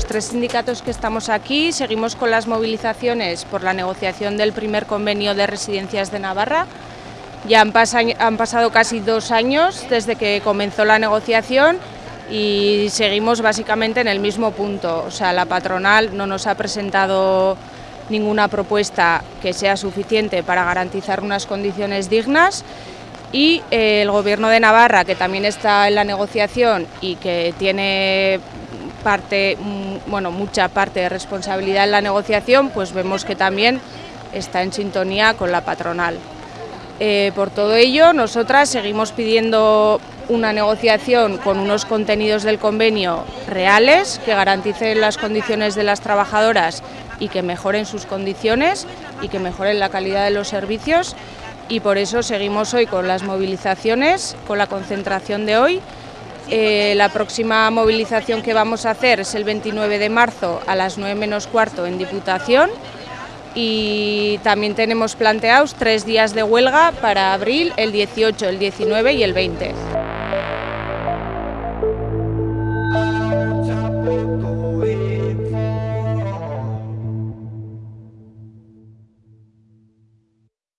sindicatos que estamos aquí seguimos con las movilizaciones por la negociación del primer convenio de residencias de Navarra. Ya han, han pasado casi dos años desde que comenzó la negociación y seguimos básicamente en el mismo punto. O sea, la patronal no nos ha presentado ninguna propuesta que sea suficiente para garantizar unas condiciones dignas y eh, el Gobierno de Navarra, que también está en la negociación y que tiene parte, mm, bueno, mucha parte de responsabilidad en la negociación, pues vemos que también está en sintonía con la patronal. Eh, por todo ello, nosotras seguimos pidiendo una negociación con unos contenidos del convenio reales que garanticen las condiciones de las trabajadoras y que mejoren sus condiciones y que mejoren la calidad de los servicios y por eso seguimos hoy con las movilizaciones, con la concentración de hoy. Eh, la próxima movilización que vamos a hacer es el 29 de marzo a las 9 menos cuarto en Diputación y también tenemos planteados tres días de huelga para abril, el 18, el 19 y el 20.